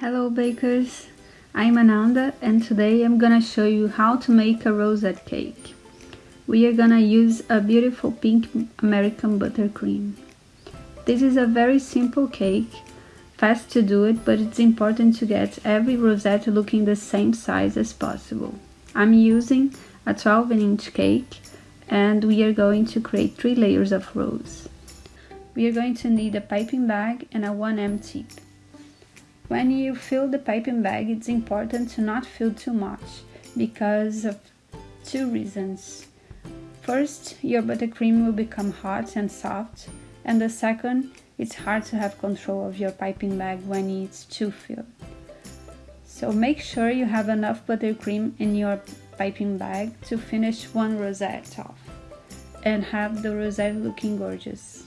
Hello bakers, I'm Ananda and today I'm gonna show you how to make a rosette cake. We are gonna use a beautiful pink American buttercream. This is a very simple cake, fast to do it, but it's important to get every rosette looking the same size as possible. I'm using a 12 inch cake and we are going to create three layers of rose. We are going to need a piping bag and a 1M tip. When you fill the piping bag, it's important to not fill too much because of two reasons. First, your buttercream will become hot and soft, and the second, it's hard to have control of your piping bag when it's too filled. So make sure you have enough buttercream in your piping bag to finish one rosette off and have the rosette looking gorgeous.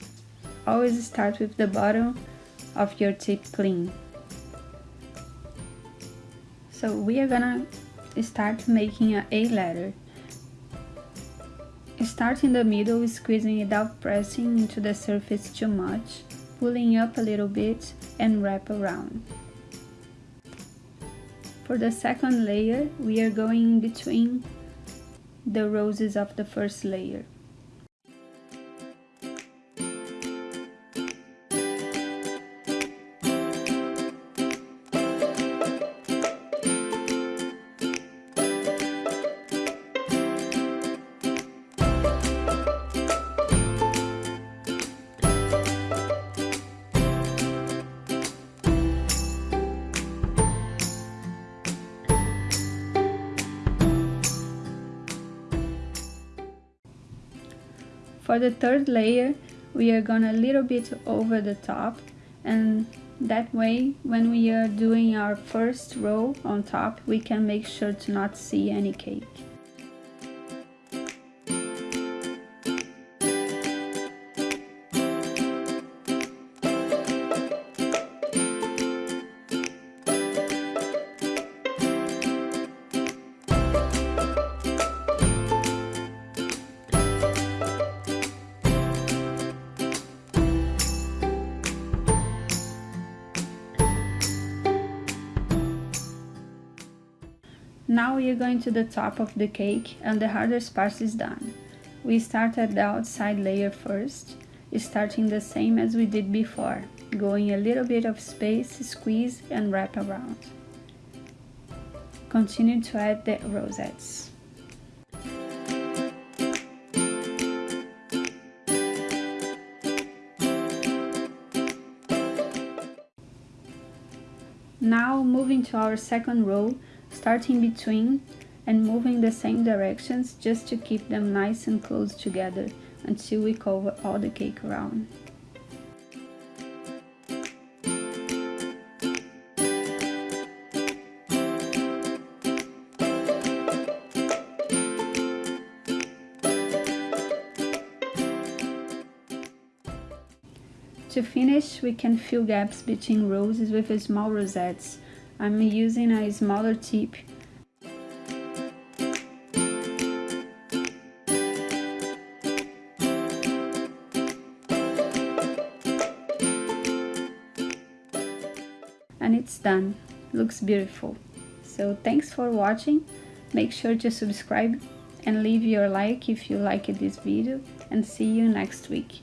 Always start with the bottom of your tip clean. So we are gonna start making a A letter. Start in the middle, squeezing without pressing into the surface too much, pulling up a little bit and wrap around. For the second layer, we are going in between the roses of the first layer. For the third layer, we are gonna a little bit over the top and that way when we are doing our first row on top, we can make sure to not see any cake. Now we are going to the top of the cake and the hardest part is done. We start at the outside layer first, starting the same as we did before, going a little bit of space, squeeze and wrap around. Continue to add the rosettes. Now moving to our second row, starting between and moving the same directions just to keep them nice and close together until we cover all the cake around. To finish, we can fill gaps between roses with small rosettes I'm using a smaller tip. And it's done. Looks beautiful. So thanks for watching. Make sure to subscribe and leave your like if you liked this video. And see you next week